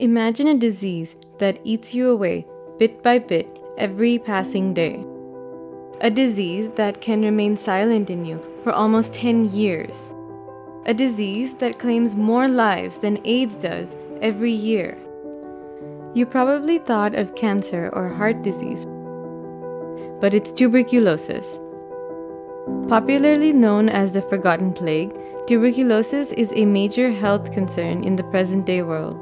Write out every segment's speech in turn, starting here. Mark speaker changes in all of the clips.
Speaker 1: Imagine a disease that eats you away bit by bit every passing day. A disease that can remain silent in you for almost 10 years. A disease that claims more lives than AIDS does every year. You probably thought of cancer or heart disease, but it's tuberculosis. Popularly known as the Forgotten Plague, tuberculosis is a major health concern in the present day world.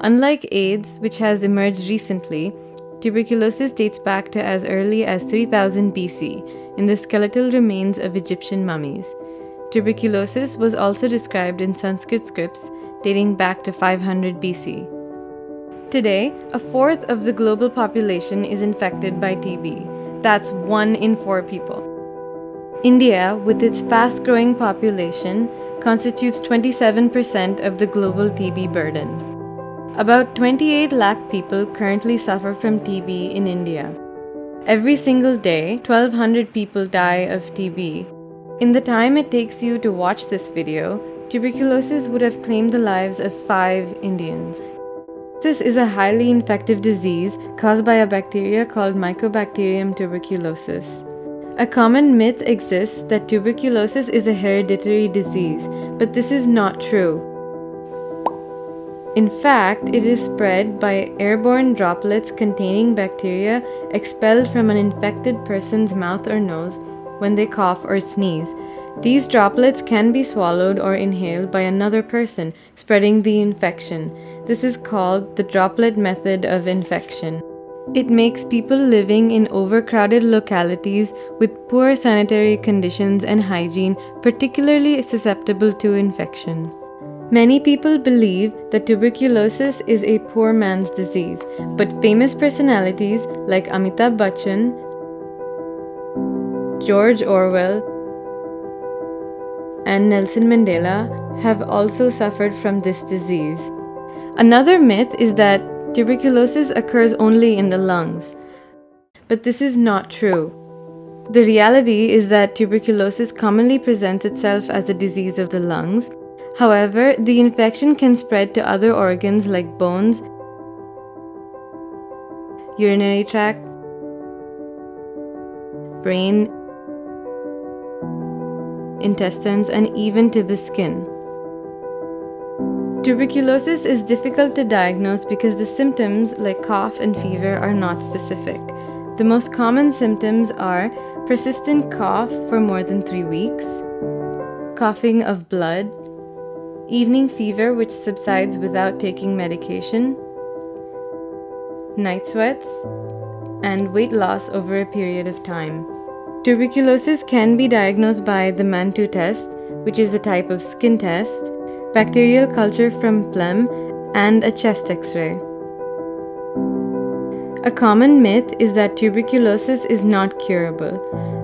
Speaker 1: Unlike AIDS, which has emerged recently, tuberculosis dates back to as early as 3000 BC in the skeletal remains of Egyptian mummies. Tuberculosis was also described in Sanskrit scripts dating back to 500 BC. Today, a fourth of the global population is infected by TB. That's one in four people. India, with its fast growing population, constitutes 27% of the global TB burden. About 28 lakh people currently suffer from TB in India. Every single day, 1200 people die of TB. In the time it takes you to watch this video, tuberculosis would have claimed the lives of 5 Indians. This is a highly infective disease caused by a bacteria called Mycobacterium tuberculosis. A common myth exists that tuberculosis is a hereditary disease, but this is not true. In fact, it is spread by airborne droplets containing bacteria expelled from an infected person's mouth or nose when they cough or sneeze. These droplets can be swallowed or inhaled by another person, spreading the infection. This is called the droplet method of infection. It makes people living in overcrowded localities with poor sanitary conditions and hygiene particularly susceptible to infection. Many people believe that tuberculosis is a poor man's disease, but famous personalities like Amitabh Bachchan, George Orwell, and Nelson Mandela have also suffered from this disease. Another myth is that tuberculosis occurs only in the lungs, but this is not true. The reality is that tuberculosis commonly presents itself as a disease of the lungs However, the infection can spread to other organs like bones, urinary tract, brain, intestines, and even to the skin. Tuberculosis is difficult to diagnose because the symptoms, like cough and fever, are not specific. The most common symptoms are persistent cough for more than three weeks, coughing of blood, evening fever which subsides without taking medication, night sweats, and weight loss over a period of time. Tuberculosis can be diagnosed by the Mantoux test, which is a type of skin test, bacterial culture from phlegm, and a chest x ray. A common myth is that tuberculosis is not curable.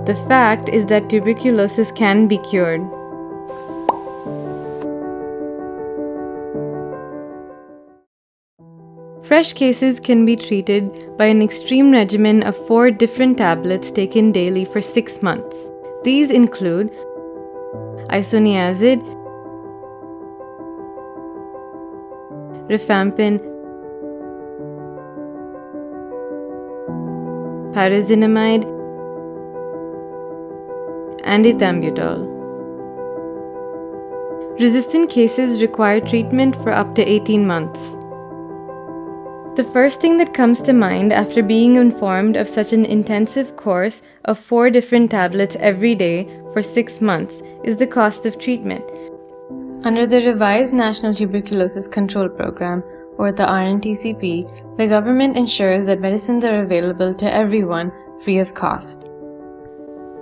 Speaker 1: The fact is that tuberculosis can be cured. Fresh cases can be treated by an extreme regimen of four different tablets taken daily for six months. These include isoniazid, rifampin, pyrazinamide, and ethambutol. Resistant cases require treatment for up to 18 months. The first thing that comes to mind after being informed of such an intensive course of four different tablets every day for six months is the cost of treatment. Under the revised National Tuberculosis Control Program, or the RNTCP, the government ensures that medicines are available to everyone free of cost.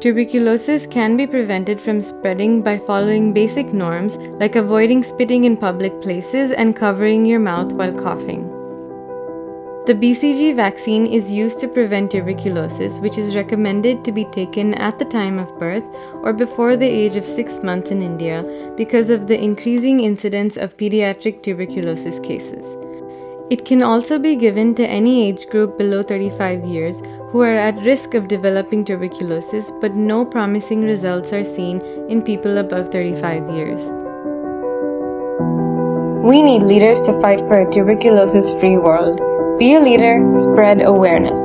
Speaker 1: Tuberculosis can be prevented from spreading by following basic norms like avoiding spitting in public places and covering your mouth while coughing. The BCG vaccine is used to prevent tuberculosis, which is recommended to be taken at the time of birth or before the age of 6 months in India because of the increasing incidence of pediatric tuberculosis cases. It can also be given to any age group below 35 years who are at risk of developing tuberculosis, but no promising results are seen in people above 35 years. We need leaders to fight for a tuberculosis free world. Be a leader, spread awareness.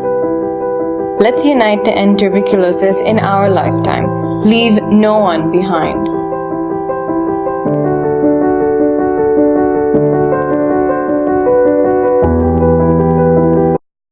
Speaker 1: Let's unite to end tuberculosis in our lifetime. Leave no one behind.